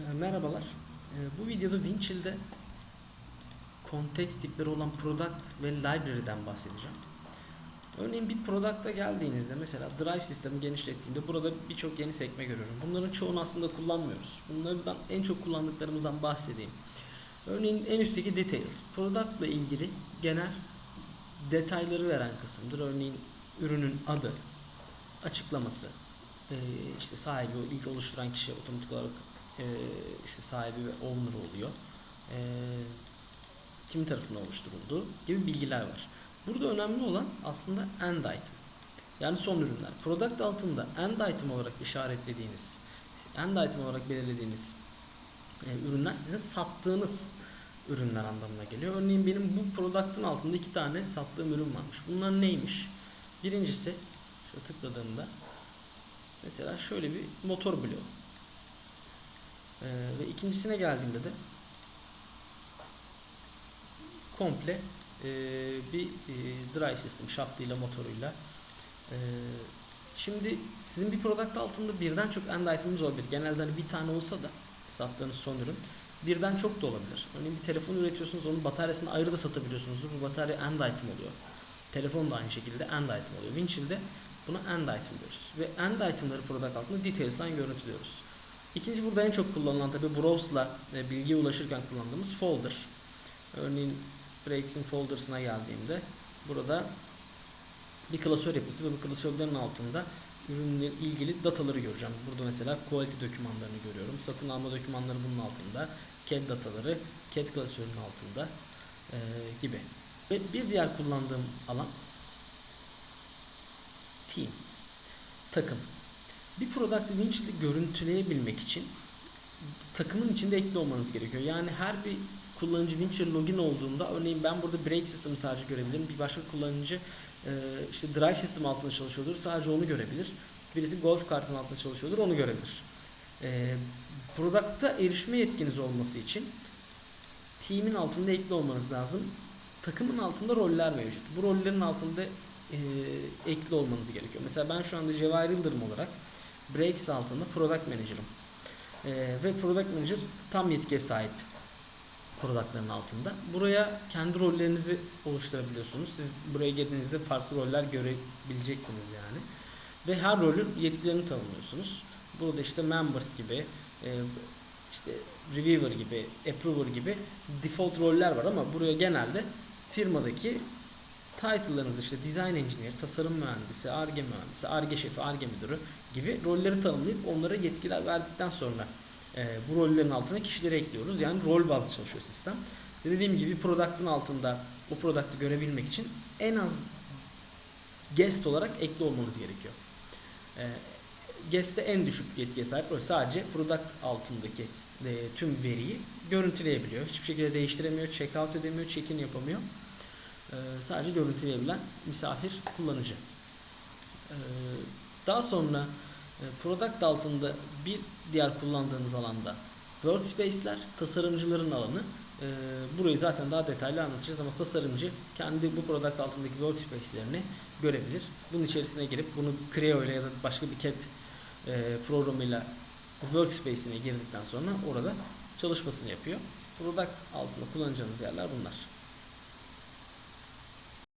Ee, Merhabalar. Ee, Bu videoda Winchill'de konteks tipleri olan product ve library'den bahsedeceğim. Örneğin bir product'a geldiğinizde mesela drive sistemi genişlettiğimde burada birçok yeni sekme görüyorum. Bunların çoğunu aslında kullanmıyoruz. Bunlardan en çok kullandıklarımızdan bahsedeyim. Örneğin en üstteki details. Product'la ilgili genel detayları veren kısımdır. Örneğin ürünün adı, açıklaması, ee, işte sahibi ilk oluşturan kişi otomatik olarak e, işte sahibi ve owner oluyor. E, kim tarafından oluşturulduğu gibi bilgiler var. Burada önemli olan aslında end item. Yani son ürünler. Product altında end item olarak işaretlediğiniz, end item olarak belirlediğiniz e, ürünler sizin sattığınız ürünler anlamına geliyor. Örneğin benim bu product'ın altında iki tane sattığım ürün varmış. Bunlar neymiş? Birincisi şöyle tıkladığımda mesela şöyle bir motor bloğu. Ee, ve ikincisine geldiğimde de komple e, bir e, drive system şaftıyla motoruyla e, şimdi sizin bir product altında birden çok end item'ınız olabilir. Genelde hani bir tane olsa da sattığınız son ürün birden çok da olabilir. Örneğin bir telefon üretiyorsunuz onun bataryasını ayrı da satabiliyorsunuz. Bu batarya end item oluyor. Telefon da aynı şekilde end item oluyor. Winchill'de buna end item diyoruz. Ve end item'ları product altında details'dan görüntülüyoruz. İkinci burada en çok kullanılan tabi browse'la e, bilgiye ulaşırken kullandığımız folder. Örneğin breaks'in folder'sına geldiğimde burada bir klasör yapısı ve bu klasörlerin altında ürünle ilgili dataları göreceğim. Burada mesela quality dokümanlarını görüyorum. Satın alma dokümanları bunun altında. CAD dataları CAD klasörünün altında e, gibi. Ve bir diğer kullandığım alan team. Takım. Bir product'ı Winchill'de görüntüleyebilmek için takımın içinde ekli olmanız gerekiyor. Yani her bir kullanıcı Winchill login olduğunda örneğin ben burada break system sadece görebilirim. Bir başka kullanıcı e, işte drive system altında çalışıyordur. Sadece onu görebilir. Birisi golf kartının altında çalışıyordur. Onu görebilir. E, erişme yetkiniz olması için team'in altında ekli olmanız lazım. Takımın altında roller mevcut. Bu rollerin altında e, ekli olmanız gerekiyor. Mesela ben şu anda Cevahir Yıldırım olarak Breaks altında Product Manager'ım. E, ve Product Manager tam yetkiye sahip productların altında. Buraya kendi rollerinizi oluşturabiliyorsunuz. Siz buraya geldiğinizde farklı roller görebileceksiniz yani. Ve her rolün yetkilerini tanımlıyorsunuz. Burada işte members gibi, e, işte reviewer gibi, approver gibi default roller var ama buraya genelde firmadaki title'larınız işte design engineer, tasarım mühendisi, ARGE mühendisi, ARGE şefi, ARGE müdürü gibi rolleri tanımlayıp onlara yetkiler verdikten sonra e, bu rollerin altına kişileri ekliyoruz. Yani rol bazlı çalışıyor sistem. Ve dediğim gibi product'ın altında o product'ı görebilmek için en az guest olarak ekli olmanız gerekiyor. E, guest'te en düşük yetkiye sahip rol sadece product altındaki e, tüm veriyi görüntüleyebiliyor. Hiçbir şekilde değiştiremiyor, check out edemiyor, check-in yapamıyor. E, sadece görüntüleyebilen misafir kullanıcı. E, daha sonra e, product altında bir diğer kullandığınız alanda workspace'ler tasarımcıların alanı. E, burayı zaten daha detaylı anlatacağız ama tasarımcı kendi bu product altındaki workspace'lerini görebilir. Bunun içerisine girip bunu Creo ile ya da başka bir CAD e, programıyla workspace'ine girdikten sonra orada çalışmasını yapıyor. Product altında kullanacağınız yerler bunlar.